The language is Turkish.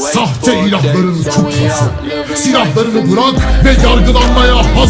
Sahte ilahların kutusu Silahlarını bırak ve yargılanmaya hazır